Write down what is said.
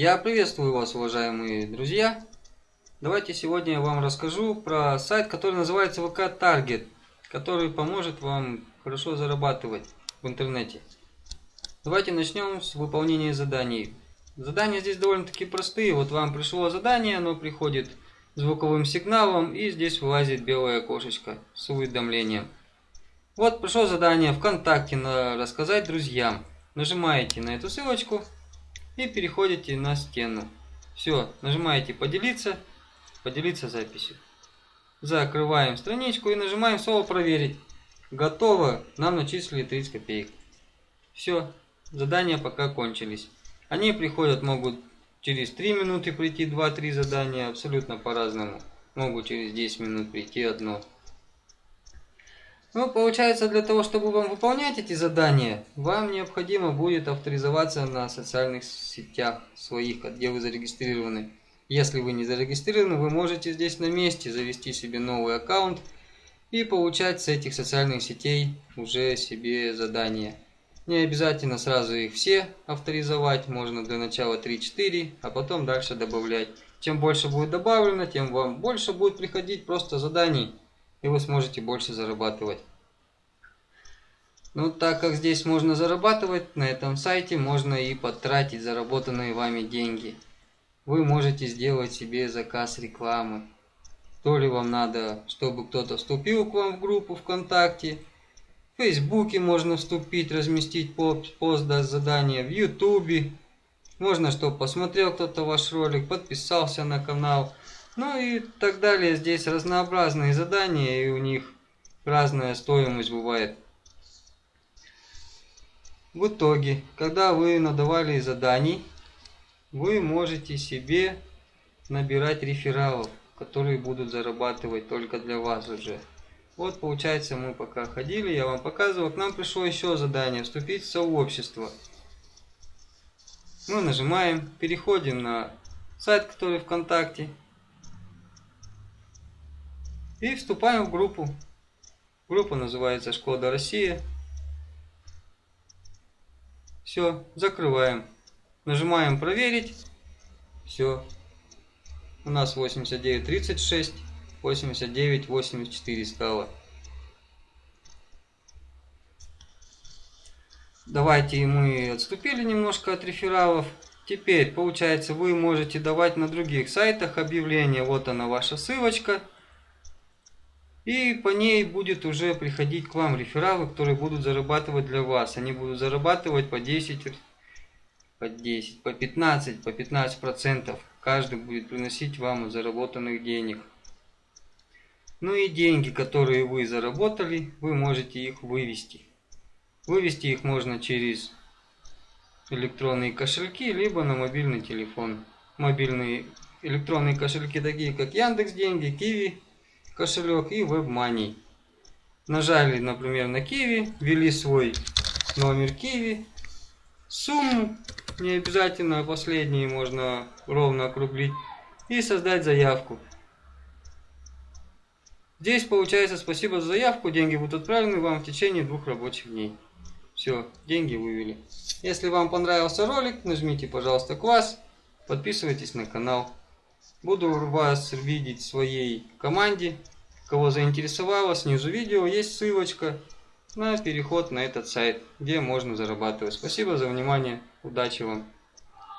Я приветствую вас, уважаемые друзья. Давайте сегодня я вам расскажу про сайт, который называется VK Target, который поможет вам хорошо зарабатывать в интернете. Давайте начнем с выполнения заданий. Задания здесь довольно-таки простые. Вот вам пришло задание, оно приходит звуковым сигналом и здесь вылазит белое окошечко с уведомлением. Вот пришло задание ВКонтакте на рассказать друзьям. Нажимаете на эту ссылочку и переходите на стену. Все, нажимаете поделиться, поделиться записью. Закрываем страничку и нажимаем слово проверить. Готово, нам начислили 30 копеек. Все, задания пока кончились. Они приходят, могут через 3 минуты прийти 2-3 задания, абсолютно по-разному. Могут через 10 минут прийти одно. Ну, получается, для того, чтобы вам выполнять эти задания, вам необходимо будет авторизоваться на социальных сетях своих, где вы зарегистрированы. Если вы не зарегистрированы, вы можете здесь на месте завести себе новый аккаунт и получать с этих социальных сетей уже себе задания. Не обязательно сразу их все авторизовать, можно для начала 3-4, а потом дальше добавлять. Чем больше будет добавлено, тем вам больше будет приходить просто заданий и вы сможете больше зарабатывать. Ну, так как здесь можно зарабатывать, на этом сайте можно и потратить заработанные вами деньги. Вы можете сделать себе заказ рекламы. То ли вам надо, чтобы кто-то вступил к вам в группу ВКонтакте, в Фейсбуке можно вступить, разместить пост, дать задание, в Ютубе. Можно, чтобы посмотрел кто-то ваш ролик, подписался на канал. Ну и так далее. Здесь разнообразные задания, и у них разная стоимость бывает. В итоге, когда вы надавали заданий, вы можете себе набирать рефералов, которые будут зарабатывать только для вас уже. Вот получается мы пока ходили, я вам показывал, к нам пришло еще задание, вступить в сообщество. Мы нажимаем, переходим на сайт, который ВКонтакте, и вступаем в группу. Группа называется Шкода Россия. Все, закрываем. Нажимаем проверить. Все. У нас 89.36, 89.84 стало. Давайте мы отступили немножко от рефералов. Теперь, получается, вы можете давать на других сайтах объявления. Вот она ваша ссылочка. И по ней будет уже приходить к вам рефералы, которые будут зарабатывать для вас. Они будут зарабатывать по 10, по 10, по 15, по 15 процентов. Каждый будет приносить вам заработанных денег. Ну и деньги, которые вы заработали, вы можете их вывести. Вывести их можно через электронные кошельки, либо на мобильный телефон. Мобильные электронные кошельки такие, как Яндекс Деньги, Киви, кошелек и WebMoney. Нажали, например, на Kiwi, ввели свой номер Kiwi, сумму, не обязательно последние, можно ровно округлить, и создать заявку. Здесь получается спасибо за заявку, деньги будут отправлены вам в течение двух рабочих дней. Все, деньги вывели. Если вам понравился ролик, нажмите, пожалуйста, класс, подписывайтесь на канал. Буду вас видеть в своей команде. Кого заинтересовало, снизу видео есть ссылочка на переход на этот сайт, где можно зарабатывать. Спасибо за внимание. Удачи вам!